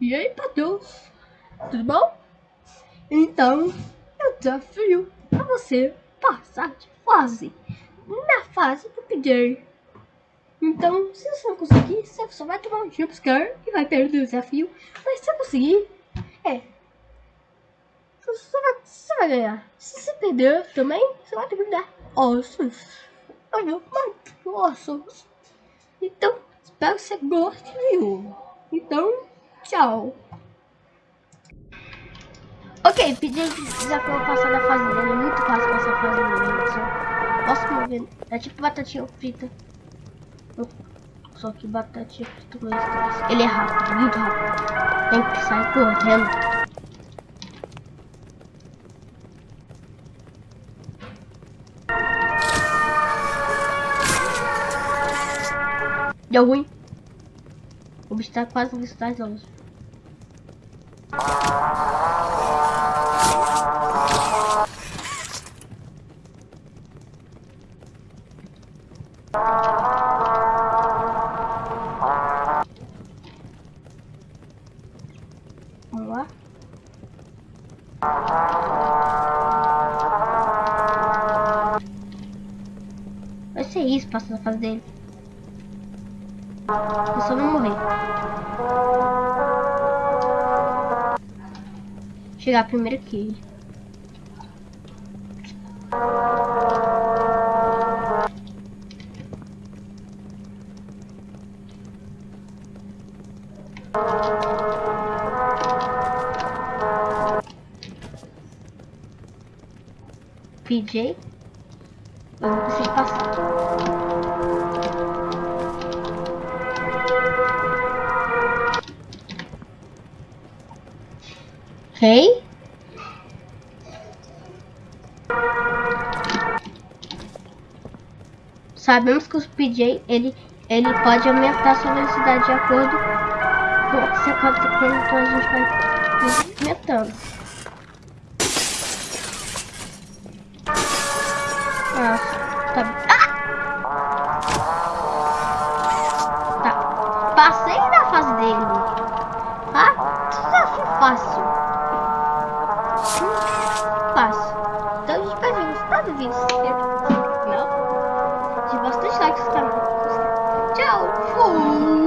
E aí, Matheus? Tudo bom? Então, eu desafio pra você passar de fase na fase do PJ. Então, se você não conseguir, você só vai tomar um jumpscare e vai perder o desafio. Mas se você conseguir, é. Você vai, você vai ganhar. Se você perder também, você vai ter que dar ossos. Vou matar ossos. Então, espero que você goste, viu? Então, tchau. Ok, pedi desafio passar da fase dele. É muito fácil passar a fase dele, só. Posso mover. É tipo batatinha frita. Só que batatinha frita com estresse. Ele é rápido, muito rápido. Tem que sair correndo. Deu ruim. O bicho tá quase no estágio. Vamos lá. Vai ser isso, passando a fase dele. Eu só morrer. Chegar primeiro ele. PJ. Eu não consigo passar. Ok. Sabemos que o PJ ele, ele pode aumentar sua velocidade de acordo com o que você quanto então a gente vai aumentando. Nossa, tá. Ah! Tá. Passei na fase dele. Ah, desafio fácil fácil. Então a gente vai ver nos próximos vídeos. Não? De bastante likes no canal. Tchau! Fui!